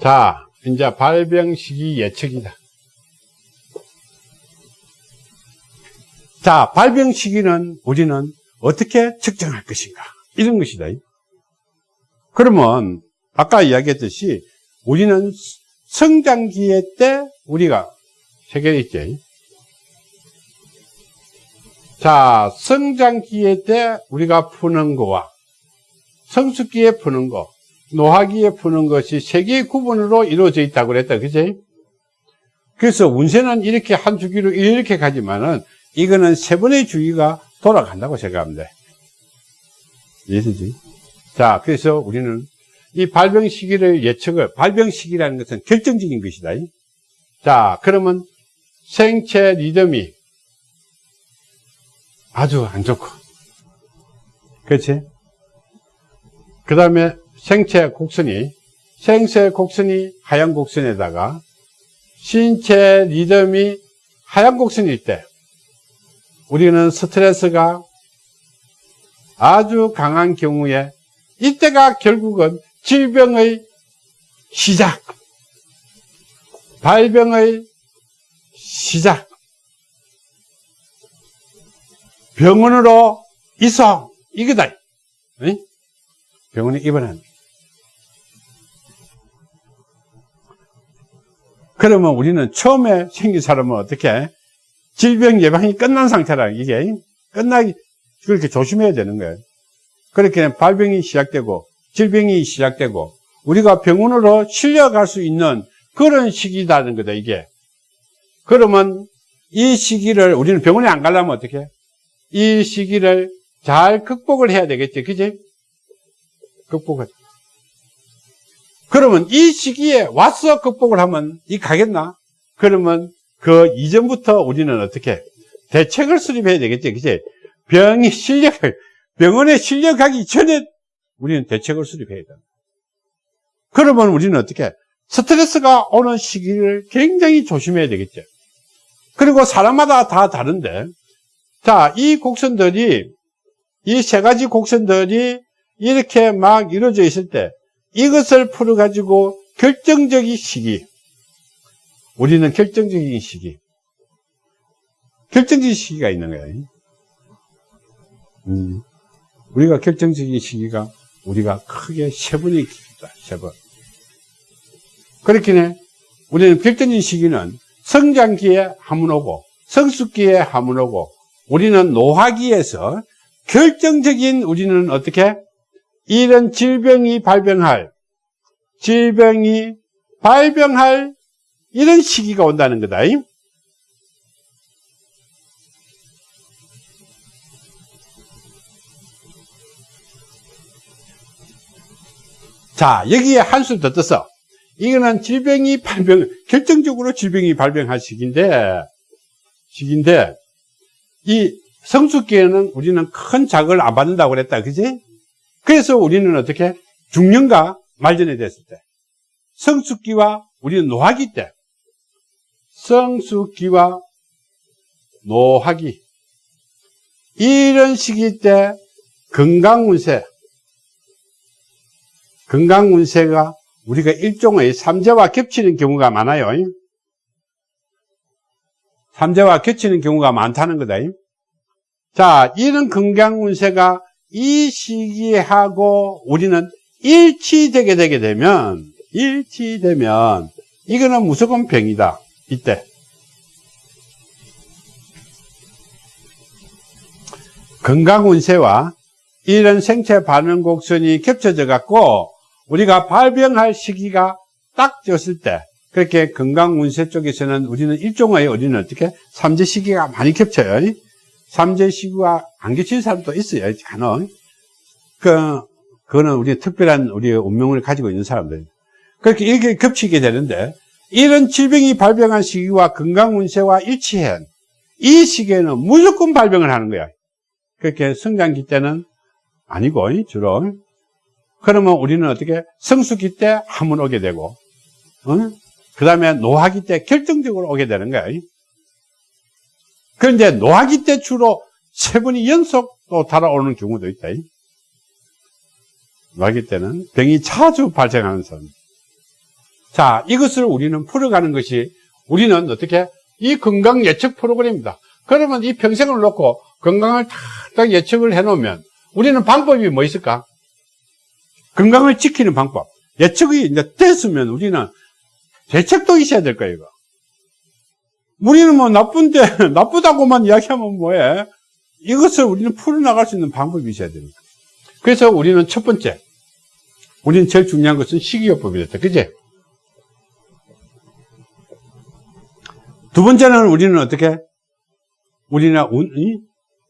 자, 이제 발병 시기 예측이다. 자, 발병 시기는 우리는 어떻게 측정할 것인가? 이런 것이다. 그러면 아까 이야기했듯이 우리는 성장기에 때 우리가 세개 있지. 자, 성장기에 때 우리가 푸는 거와 성숙기에 푸는 거, 노화기에 푸는 것이 세 개의 구분으로 이루어져 있다고 그랬다. 그지? 그래서 운세는 이렇게 한 주기로 이렇게 가지만은 이거는 세 번의 주기가 돌아간다고 돼. 이해되지? 자, 그래서 우리는 이 발병 시기를 예측을, 발병 시기라는 것은 결정적인 것이다. 자, 그러면 생체 리듬이 아주 안 좋고. 그렇지? 그 다음에 생체 곡선이, 생체 곡선이 하얀 곡선에다가 신체 리듬이 하얀 곡선일 때 우리는 스트레스가 아주 강한 경우에 이때가 결국은 질병의 시작, 발병의 시작, 병원으로 이송, 이거다. 병원에 입원한. 그러면 우리는 처음에 생긴 사람은 어떻게 질병 예방이 끝난 상태라 이게 끝나기 그렇게 조심해야 되는 거예요. 그렇게 발병이 시작되고 질병이 시작되고 우리가 병원으로 실려갈 수 있는 그런 시기다는 거다 이게. 그러면 이 시기를 우리는 병원에 안 가려면 어떻게? 이 시기를 잘 극복을 해야 되겠지, 그지? 극복을. 그러면 이 시기에 와서 극복을 하면 이 가겠나? 그러면 그 이전부터 우리는 어떻게 대책을 수립해야 되겠지, 그지? 병이 실력, 병원에 실려가기 전에 우리는 대책을 수립해야 된다. 그러면 우리는 어떻게 스트레스가 오는 시기를 굉장히 조심해야 되겠죠. 그리고 사람마다 다 다른데, 자, 이 곡선들이, 이 세 가지 곡선들이 이렇게 막 이루어져 있을 때, 이것을 풀어가지고 결정적인 시기, 우리는 결정적인 시기, 결정적인 시기가 있는 거예요. 음, 우리가 결정적인 시기가 우리가 크게 세 번이 있다, 세 번. 그렇긴 해. 우리는 결정적인 시기는 성장기에 한 번 오고, 성숙기에 한 번 오고, 우리는 노화기에서 결정적인 우리는 어떻게? 이런 질병이 발병할, 질병이 발병할 이런 시기가 온다는 거다. 자, 여기에 한술 더 떠서 이거는 질병이 발병, 결정적으로 질병이 발병할 시기인데, 시기인데, 이 성숙기에는 우리는 큰 자극을 안 받는다고 그랬다. 그지? 그래서 우리는 어떻게? 중년과 말년에 됐을 때. 성숙기와 우리는 노화기 때. 성숙기와 노화기. 이런 시기 때 건강운세, 건강운세가 우리가 일종의 삼재와 겹치는 경우가 많아요. 삼재와 겹치는 경우가 많다는 거다. 자, 이런 건강운세가 이 시기에 하고 우리는 일치되게 되게 되면, 일치되면, 이거는 무조건 병이다. 이때. 건강운세와 이런 생체 반응 곡선이 겹쳐져 갖고 우리가 발병할 시기가 딱 졌을 때 그렇게 건강운세 쪽에서는 우리는 일종의 우리는 어떻게 삼재 시기가 많이 겹쳐요. 삼재 시기가 안 겹치는 사람도 있어요. 간혹. 그, 그거는 우리 특별한 우리의 운명을 가지고 있는 사람들. 그렇게 이렇게 겹치게 되는데 이런 질병이 발병한 시기와 건강운세와 일치해. 이 시기에는 무조건 발병을 하는 거야. 그렇게 성장기 때는 아니고, 주로. 그러면 우리는 어떻게 성수기 때한번 오게 되고, 어? 그 다음에 노화기 때 결정적으로 오게 되는 거야. 그런데 노화기 때 주로 세 번이 연속 또 달아오는 경우도 있다. 마기 때는 병이 자주 발생하는 사람. 자, 이것을 우리는 풀어가는 것이 우리는 어떻게 이 건강 예측 프로그램입니다. 그러면 이 평생을 놓고 건강을 딱 예측을 해놓으면 우리는 방법이 뭐 있을까? 건강을 지키는 방법. 예측이 이제 됐으면 우리는 대책도 있어야 될 거예요, 이거. 우리는 뭐 나쁜데, 나쁘다고만 이야기하면 뭐해? 이것을 우리는 풀어나갈 수 있는 방법이 있어야 됩니다. 그래서 우리는 첫 번째, 우리는 제일 중요한 것은 식이요법이었다. 그지? 두 번째는 우리는 어떻게? 우리는 이,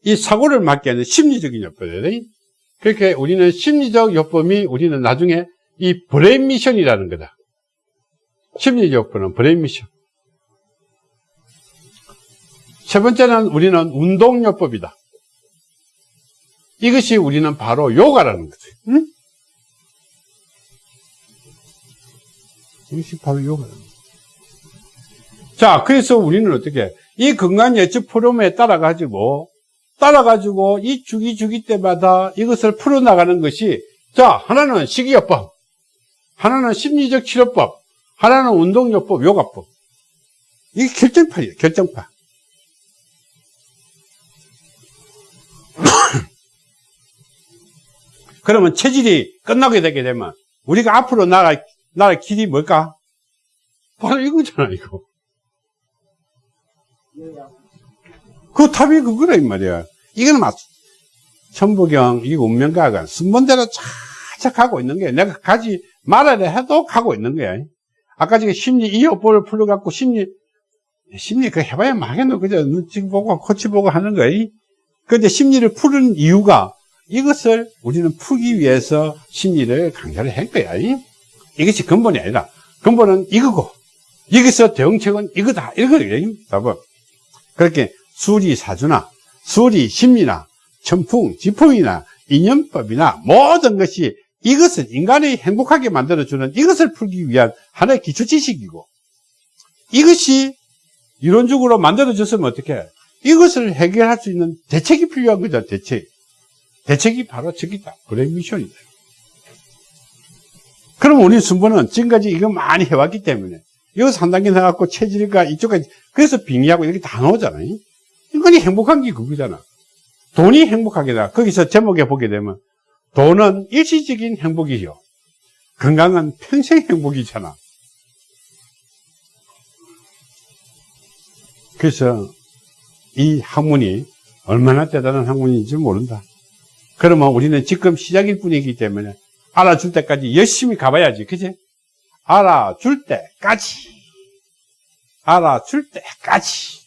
이 사고를 막게 하는 심리적인 요법이다. 그렇게 우리는 심리적 요법이 우리는 나중에 이 브레인 미션이라는 거다. 심리적 요법은 브레인 미션. 세 번째는 우리는 운동요법이다. 이것이 우리는 바로 요가라는 거죠. 응? 이것이 바로 요가라는 거죠. 자, 그래서 우리는 어떻게, 이 건강 예측 프로그램에 따라 가지고, 따라 가지고 이 주기 주기 때마다 이것을 풀어 나가는 것이, 자, 하나는 식이요법, 하나는 심리적 치료법, 하나는 운동요법, 요가법. 이게 결정판이에요, 결정판. 그러면 체질이 끝나게 되게 되면 우리가 앞으로 나갈, 나갈 길이 뭘까? 바로 이거잖아, 이거. 그 답이 그거라, 이 말이야. 이거는 막, 천부경, 이 운명가가 순번대로 착착 가고 있는 거야. 내가 가지 말아야 해도 가고 있는 거야. 아까 지금 심리 이어법을 풀어갖고 심리, 심리 그 해봐야 망했노. 그저 눈치 보고 코치 보고 하는 거야. 근데 심리를 푸는 이유가 이것을 우리는 풀기 위해서 심리를 강좌를 한 거야. 이것이 근본이 아니라 근본은 이거고 여기서 대응책은 이거다. 이거예요. 답은. 그렇게 수리 사주나 수리 심리나 천풍 지풍이나 인연법이나 모든 것이 이것을 인간이 행복하게 만들어주는 이것을 풀기 위한 하나의 기초 지식이고 이것이 이론적으로 만들어졌으면 어떻게 이것을 해결할 수 있는 대책이 필요한 거죠 대책. 대책이 바로 저기다. 브레인 미션이다. 그럼 우리 순번은 지금까지 이거 많이 해왔기 때문에 여기서 한 단계 나갖고 체질과 이쪽까지 그래서 빙의하고 이렇게 다 나오잖아요. 인간이 행복한 게 그거잖아. 돈이 행복하게다. 거기서 제목에 보게 되면 돈은 일시적인 행복이죠 건강은 평생 행복이잖아. 그래서 이 학문이 얼마나 대단한 학문인지 모른다. 그러면 우리는 지금 시작일 뿐이기 때문에 알아줄 때까지 열심히 가봐야지 그지? 알아줄 때까지. 알아줄 때까지